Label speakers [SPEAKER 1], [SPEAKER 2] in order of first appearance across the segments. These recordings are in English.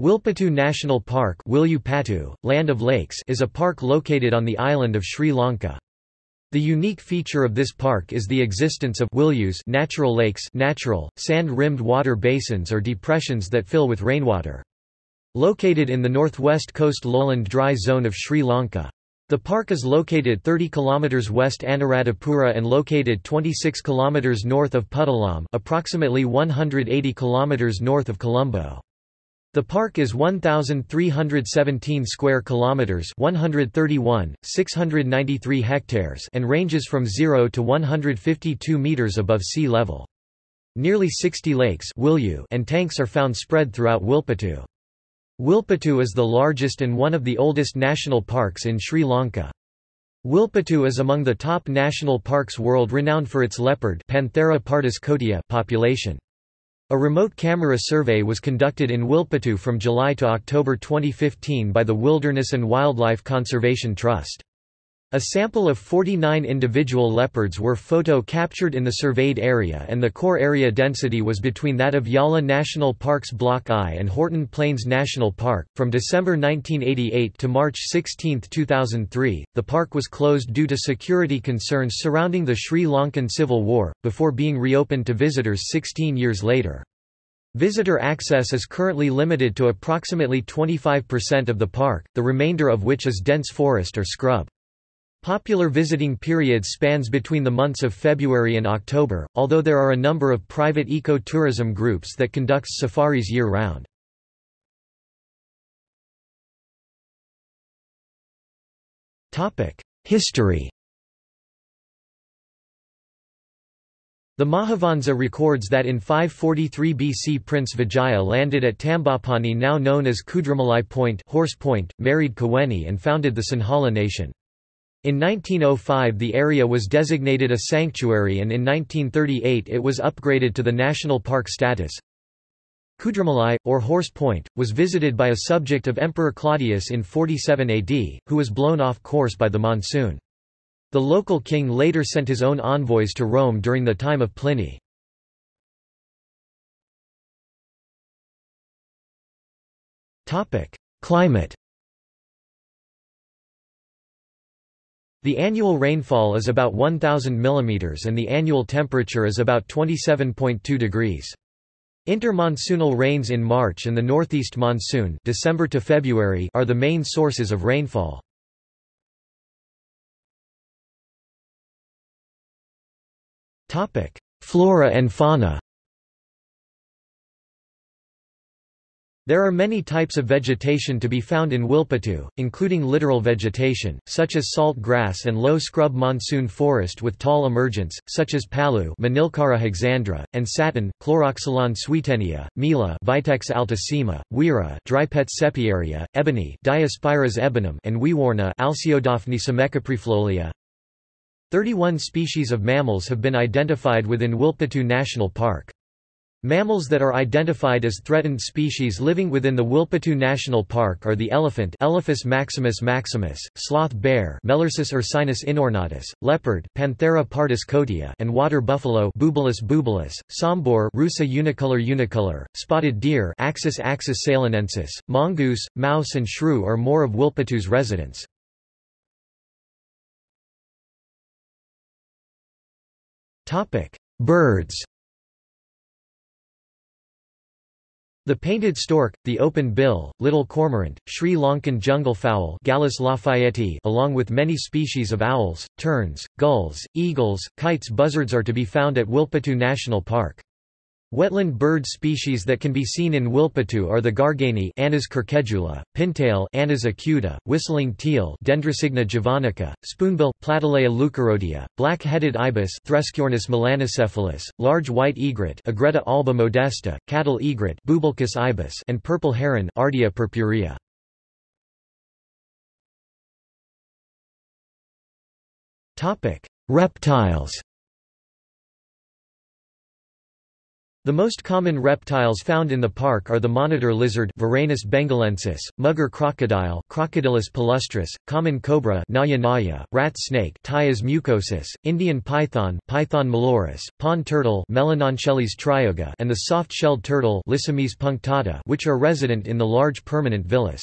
[SPEAKER 1] Wilpattu National Park Land of Lakes is a park located on the island of Sri Lanka. The unique feature of this park is the existence of natural lakes natural, sand-rimmed water basins or depressions that fill with rainwater. Located in the northwest coast lowland dry zone of Sri Lanka. The park is located 30 km west Anuradhapura and located 26 km north of Puttalam approximately 180 km north of Colombo. The park is 1317 square kilometers, 131, 693 hectares, and ranges from 0 to 152 meters above sea level. Nearly 60 lakes and tanks are found spread throughout Wilpattu. Wilpattu is the largest and one of the oldest national parks in Sri Lanka. Wilpattu is among the top national parks world renowned for its leopard Panthera pardus population. A remote camera survey was conducted in Wilpattu from July to October 2015 by the Wilderness and Wildlife Conservation Trust. A sample of 49 individual leopards were photo-captured in the surveyed area and the core area density was between that of Yala National Park's Block I and Horton Plains National Park. From December 1988 to March 16, 2003, the park was closed due to security concerns surrounding the Sri Lankan Civil War, before being reopened to visitors 16 years later. Visitor access is currently limited to approximately 25% of the park, the remainder of which is dense forest or scrub. Popular visiting period spans between the months of February and October, although there are a number of private eco-tourism groups that conducts safaris year-round. History The Mahavansa records that in 543 BC Prince Vijaya landed at Tambapani now known as Kudramalai Point, Horse Point, married Kuveni and founded the Sinhala nation. In 1905 the area was designated a sanctuary and in 1938 it was upgraded to the national park status. Kudramalai, or Horse Point, was visited by a subject of Emperor Claudius in 47 AD, who was blown off course by the monsoon. The local king later sent his own envoys to Rome during the time of Pliny. Climate The annual rainfall is about 1000 mm and the annual temperature is about 27.2 degrees. Intermonsoonal rains in March and the northeast monsoon December to February are the main sources of rainfall. Flora and fauna There are many types of vegetation to be found in Wilpattu, including littoral vegetation, such as salt grass and low scrub monsoon forest with tall emergence, such as palu Manilkara hexandra, and satin, Chloroxylon swietenia, mila Vitex altissima, wira Drypetes sepiaria, ebony Diospyros ebenum and weewarna Alseodaphne semecarpifolia. 31 species of mammals have been identified within Wilpattu National Park. Mammals that are identified as threatened species living within the Wilpattu National Park are the elephant Elephas maximus maximus, sloth bear Melursus ursinus inornatus, leopard Panthera pardus kotiya and water buffalo Bubalus bubalus, sambar Rusa unicolor unicolor, spotted deer Axis axis ceylonensis, mongoose, mouse and shrew are more of Wilpattu's residents. Birds The painted stork, the open bill, little cormorant, Sri Lankan jungle fowl Gallus lafayetii along with many species of owls, terns, gulls, eagles, kites buzzards are to be found at Wilpattu National Park. Wetland bird species that can be seen in Wilpattu are the garganey Anas querquedula, pintail Anas acuta, whistling teal Dendrocygna javanica, spoonbill Platalea leucorodia, black-headed ibis Threskiornis melanocephalus, large white egret Egretta alba modesta, cattle egret Bubulcus ibis and purple heron Ardea purpurea. Reptiles The most common reptiles found in the park are the monitor lizard Varanus bengalensis, mugger crocodile Crocodylus palustris, common cobra Naja naja, rat snake Ptyas mucosus, Indian python Python molurus, pond turtle Melanochelys trijuga and the soft-shelled turtle Lissemys punctata which are resident in the large permanent villus.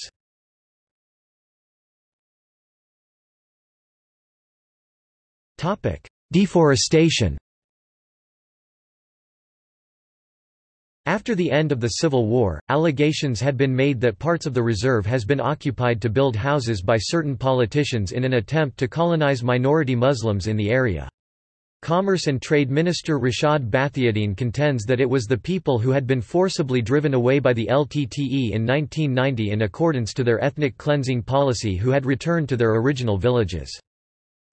[SPEAKER 1] Deforestation After the end of the Civil War, allegations had been made that parts of the reserve has been occupied to build houses by certain politicians in an attempt to colonize minority Muslims in the area. Commerce and Trade Minister Rishad Bathiudeen contends that it was the people who had been forcibly driven away by the LTTE in 1990 in accordance to their ethnic cleansing policy who had returned to their original villages.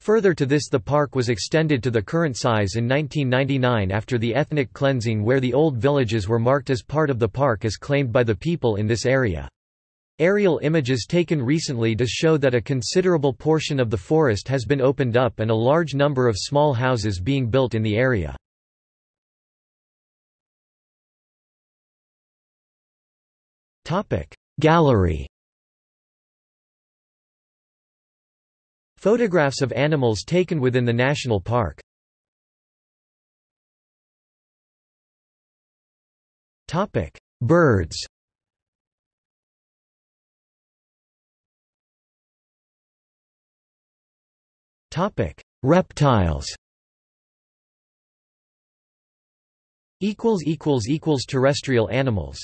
[SPEAKER 1] Further to this the park was extended to the current size in 1999 after the ethnic cleansing where the old villages were marked as part of the park as claimed by the people in this area. Aerial images taken recently does show that a considerable portion of the forest has been opened up and a large number of small houses being built in the area. Gallery Photographs of animals taken within the national park. Topic: Birds. Topic: Reptiles. Equals equals equals terrestrial animals.